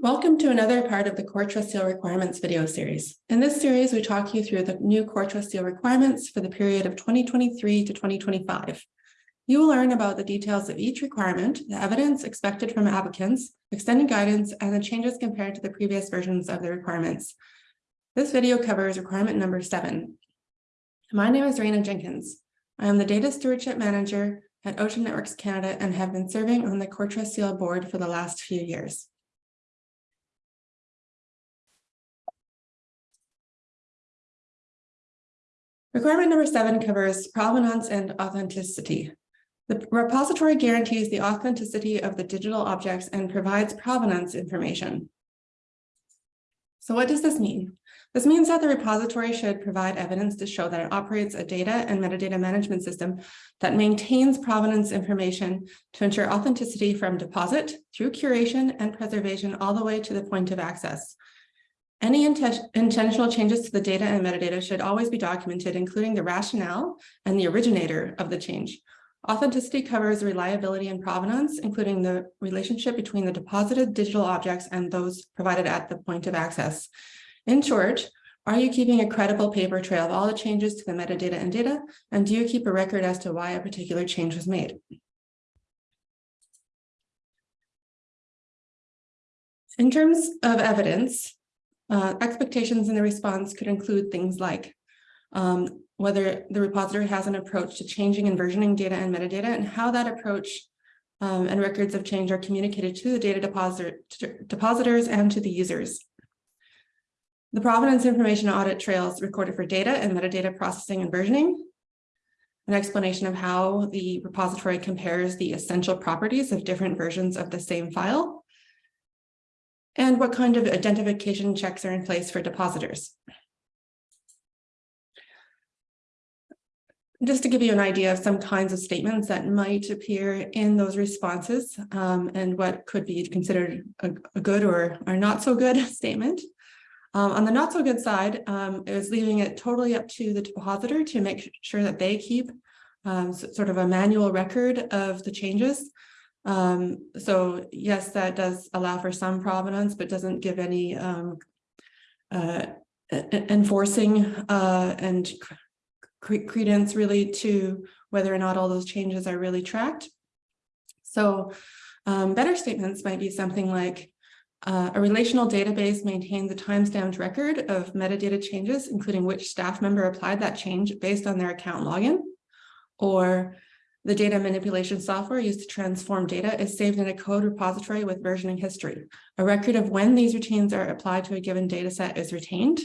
Welcome to another part of the Core Trust Seal Requirements video series. In this series, we talk you through the new Core Trust Seal requirements for the period of 2023 to 2025. You will learn about the details of each requirement, the evidence expected from applicants, extended guidance, and the changes compared to the previous versions of the requirements. This video covers requirement number seven. My name is Reyna Jenkyns. I am the Data Stewardship Manager at Ocean Networks Canada and have been serving on the Core Trust Seal board for the last few years. Requirement number seven covers provenance and authenticity. The repository guarantees the authenticity of the digital objects and provides provenance information. So what does this mean? This means that the repository should provide evidence to show that it operates a data and metadata management system that maintains provenance information to ensure authenticity from deposit through curation and preservation all the way to the point of access. Any intentional changes to the data and metadata should always be documented, including the rationale and the originator of the change. Authenticity covers reliability and provenance, including the relationship between the deposited digital objects and those provided at the point of access. In short, are you keeping a credible paper trail of all the changes to the metadata and data? And do you keep a record as to why a particular change was made? In terms of evidence, uh, expectations in the response could include things like um, whether the repository has an approach to changing and versioning data and metadata and how that approach um, and records of change are communicated to the data depositor, depositors and to the users. The provenance information audit trails recorded for data and metadata processing and versioning, an explanation of how the repository compares the essential properties of different versions of the same file, and what kind of identification checks are in place for depositors. Just to give you an idea of some kinds of statements that might appear in those responses um, and what could be considered a, a, good or, or not so good statement. Um, on the not so good side, um, it was leaving it totally up to the depositor to make sure that they keep um, sort of a manual record of the changes um, so yes, that does allow for some provenance, but doesn't give any um, uh, enforcing uh, and credence really to whether or not all those changes are really tracked. So um, better statements might be something like uh, a relational database maintains a timestamped record of metadata changes, including which staff member applied that change based on their account login, or the data manipulation software used to transform data is saved in a code repository with versioning history. A record of when these routines are applied to a given data set is retained.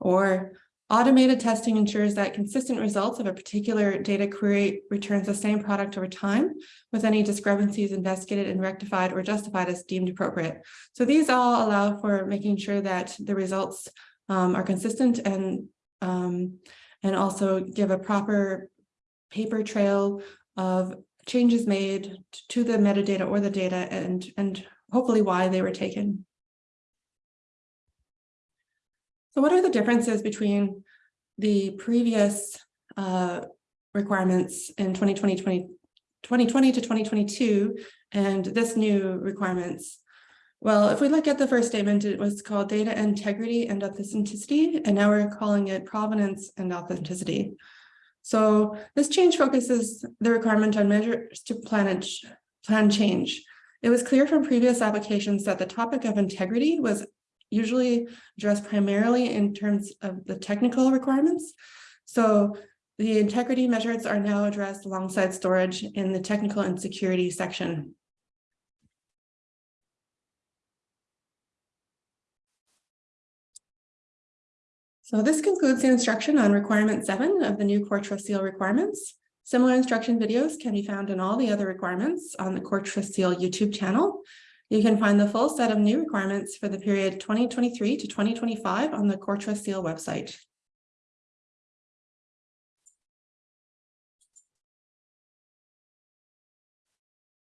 Or automated testing ensures that consistent results of a particular data query returns the same product over time with any discrepancies investigated and rectified or justified as deemed appropriate. So these all allow for making sure that the results um, are consistent and um, and also give a proper paper trail of changes made to the metadata or the data and, and hopefully why they were taken. So what are the differences between the previous uh, requirements in 2020, 20, 2020 to 2022 and this new requirements? Well, if we look at the first statement, it was called data integrity and authenticity, and now we're calling it provenance and authenticity. So this change focuses the requirement on measures to plan, plan change. It was clear from previous applications that the topic of integrity was usually addressed primarily in terms of the technical requirements. So the integrity measures are now addressed alongside storage in the technical and security section. So this concludes the instruction on requirement seven of the new Core Trust Seal requirements. Similar instruction videos can be found in all the other requirements on the Core Trust Seal YouTube channel. You can find the full set of new requirements for the period 2023 to 2025 on the Core Trust Seal website.